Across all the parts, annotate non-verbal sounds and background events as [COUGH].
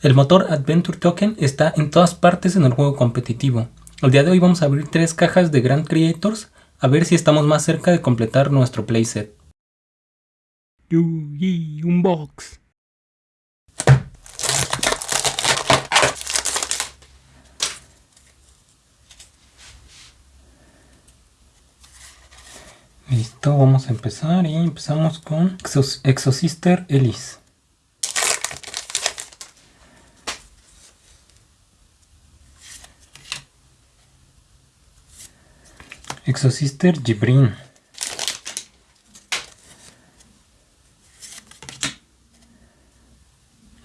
El motor Adventure Token está en todas partes en el juego competitivo. El día de hoy vamos a abrir tres cajas de Grand Creators a ver si estamos más cerca de completar nuestro playset. Yugi Unbox. Listo, vamos a empezar y empezamos con Exosister Elise. Exosister Gibrin.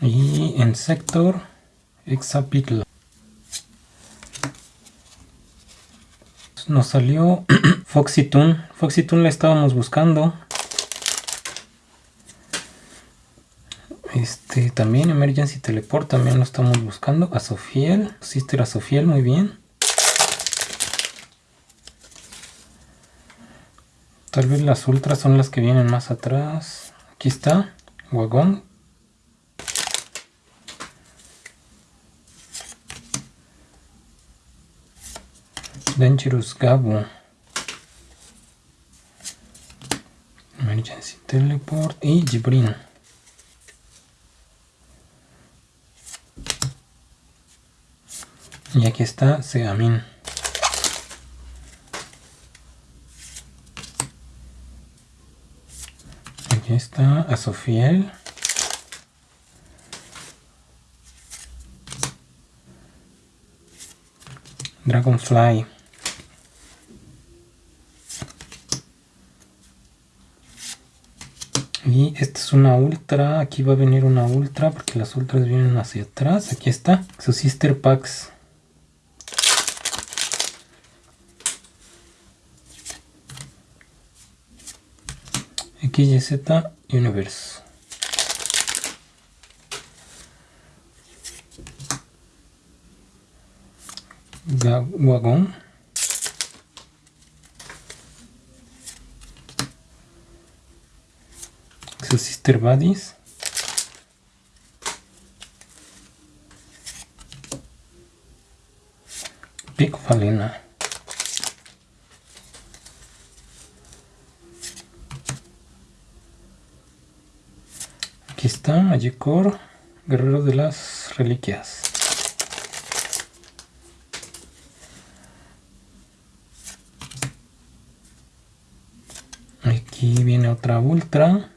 Y en sector Exapitla. Nos salió Foxy Toon. Foxy la estábamos buscando. Este también Emergency Teleport también lo estamos buscando. A Sofiel. Sister a Sofiel, muy bien. Tal vez las ultras son las que vienen más atrás. Aquí está, Wagón. Dangerous Gabo. Emergency Teleport y Jibrin. Y aquí está Segamin. Está a Sofiel. Dragonfly. Y esta es una ultra. Aquí va a venir una ultra porque las ultras vienen hacia atrás. Aquí está. Su sister packs. XYZ Universe. Wagon. Su Sister Buddies. Pico Falena. Está guerrero de las reliquias. Aquí viene otra ultra.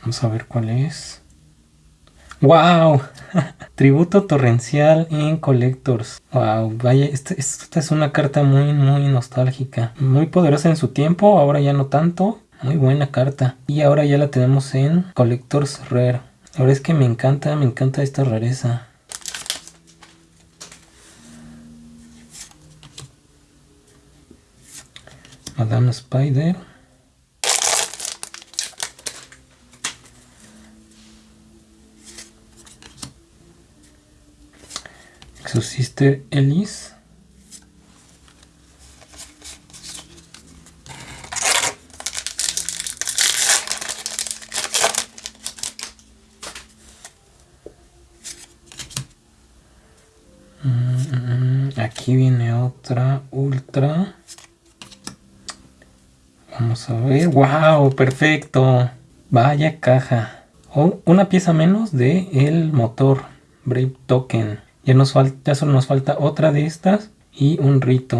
Vamos a ver cuál es. ¡Wow! [LAUGHS] Tributo torrencial en Collectors. ¡Wow! Vaya, esta, esta es una carta muy, muy nostálgica. Muy poderosa en su tiempo, ahora ya no tanto. Muy buena carta. Y ahora ya la tenemos en Collectors Rare. Ahora es que me encanta, me encanta esta rareza. Madame Spider. Sister Elise. Aquí viene otra ultra. Vamos a ver. ¡Wow! Perfecto. Vaya caja. Oh, una pieza menos de el motor Brave Token. Ya, nos falta, ya solo nos falta otra de estas y un rito.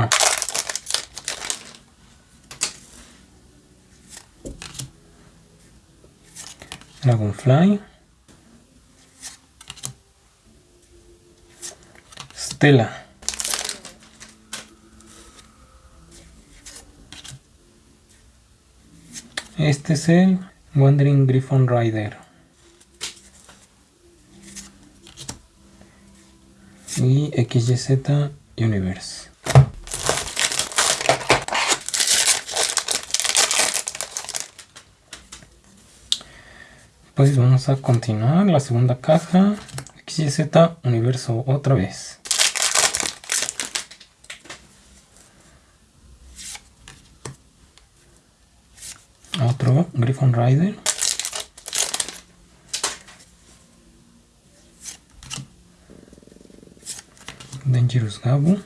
Dragonfly. Stella. Este es el Wandering Griffon Rider. Y XYZ Universe. Pues vamos a continuar la segunda caja. XYZ Universo otra vez. otro Griffon Rider. Dangerous Gabu.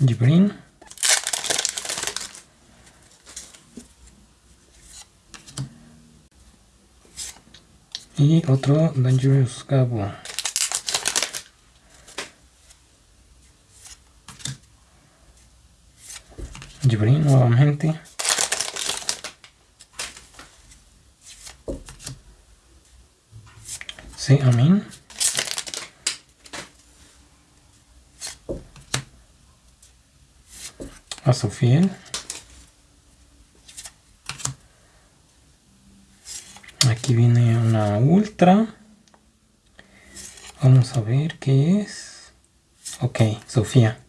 Jibrin. Y otro Dangerous Gabu. Jibrin nuevamente. Sí. A Sofía. Aquí viene una ultra. Vamos a ver qué es. Ok, Sofía.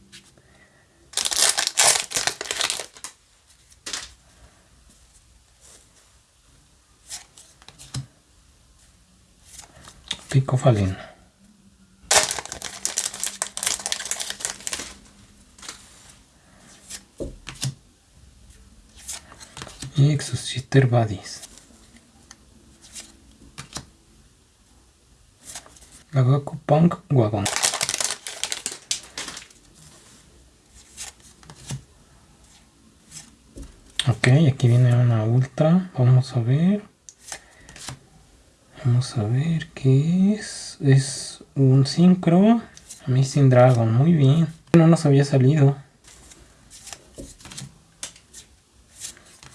Pico Falín. Y Badis. Gagaku Punk Wagon. Ok, aquí viene una ultra. Vamos a ver. Vamos a ver qué es. Es un sincro. Amazing Dragon, muy bien. No nos había salido.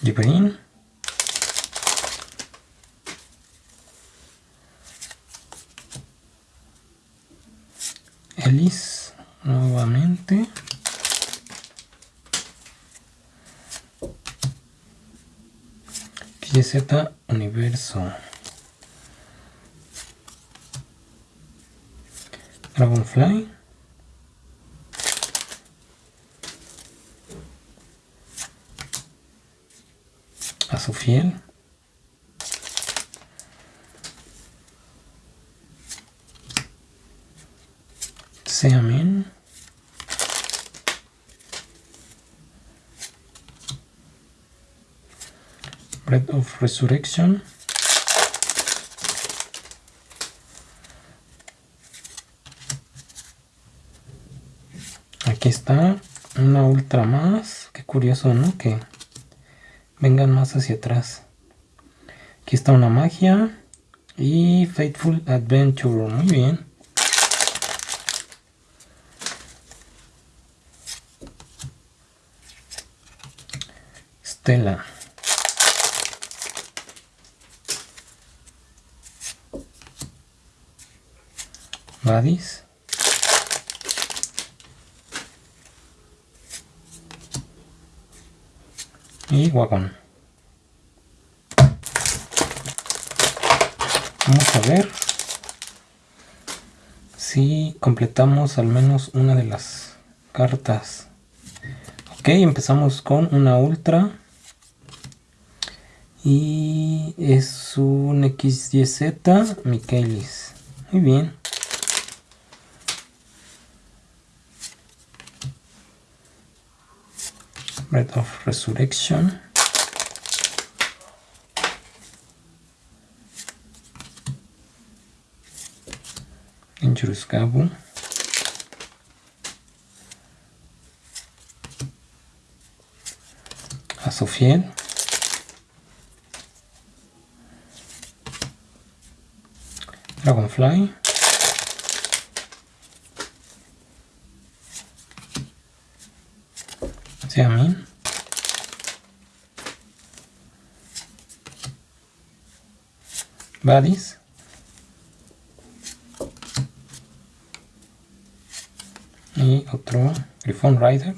Jibrin. Ellis nuevamente. Z Universo. Dragonfly. A su fiel. Seamin. Bread of Resurrection. aquí está una ultra más. Qué curioso no que vengan más hacia atrás. Aquí está una magia. Y Faithful Adventure. Muy bien. Stella y Wagon. Vamos a ver si completamos al menos una de las cartas. Ok, empezamos con una ultra. Y es un XYZ Michaelis. Muy bien. Breath of Resurrection. Dangerous Gabu. A Mí Badis. Y otro Griffon Rider.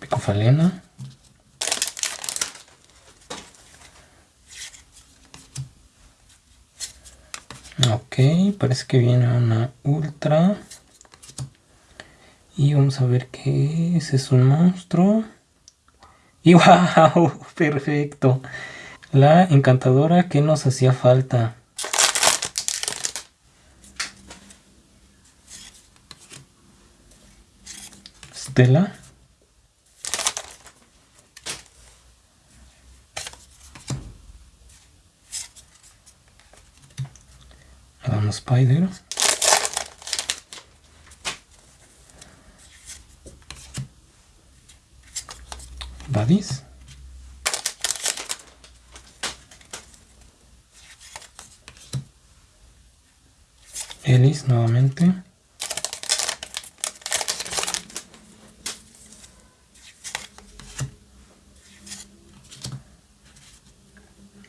Picofalena. Parece que viene una ultra. Y vamos a ver qué es. Es un monstruo. Y [LAUGHS] wow, perfecto. La encantadora que nos hacía falta. Stella. Spider. Buddies. Ellis nuevamente.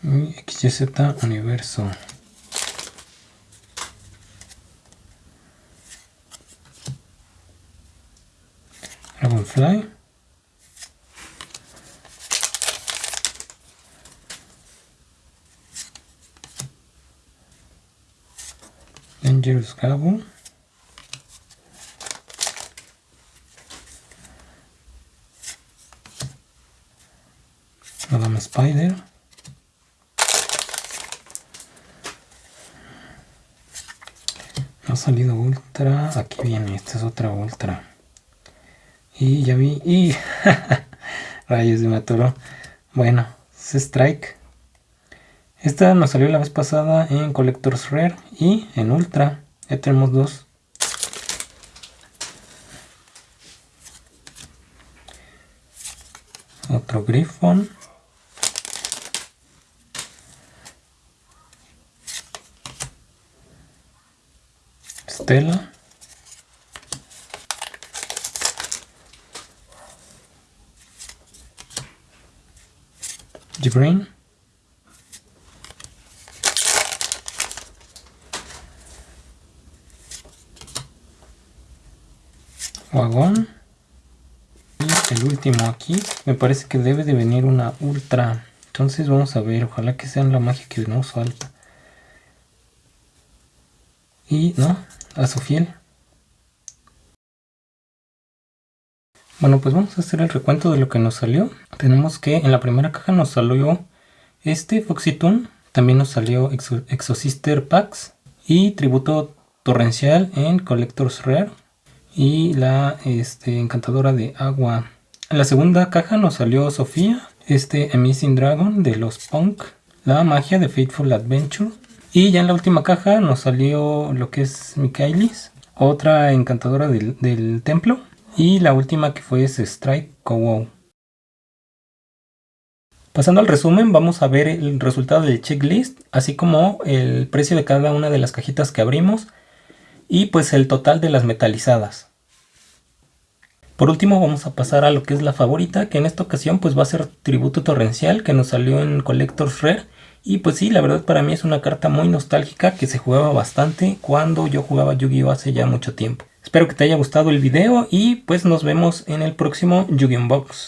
Y Universo. Dangerous Gabo. Madame Spider. Ha salido ultra. Aquí viene, esta es otra ultra. Y ya vi. Y [LAUGHS] rayos de Maturo. Bueno, es Strike. Esta nos salió la vez pasada en Collector's Rare y en Ultra. Ya tenemos dos. Otro Griffon. Stella. Brain. Wagón. Y el último aquí. Me parece que debe de venir una ultra. Entonces vamos a ver. Ojalá que sea la magia que nos falta. Y no, a fiel. Bueno, pues vamos a hacer el recuento de lo que nos salió. Tenemos que en la primera caja nos salió este Foxytoon. También nos salió Exosister Packs y Tributo Torrencial en Collector's Rare. Y la este, Encantadora de Agua. En la segunda caja nos salió Sofía, este Amazing Dragon de los Punk, la magia de Fateful Adventure y ya en la última caja nos salió lo que es Michaelis, otra encantadora del, templo. Y la última que fue es Strike Wow. Pasando al resumen, vamos a ver el resultado del checklist, así como el precio de cada una de las cajitas que abrimos y pues el total de las metalizadas. Por último vamos a pasar a lo que es la favorita, que en esta ocasión pues va a ser Tributo Torrencial, que nos salió en Collector's Rare y pues sí, la verdad para mí es una carta muy nostálgica que se jugaba bastante cuando yo jugaba Yu-Gi-Oh! hace ya mucho tiempo. Espero que te haya gustado el video y pues nos vemos en el próximo Yu-Gi-Oh!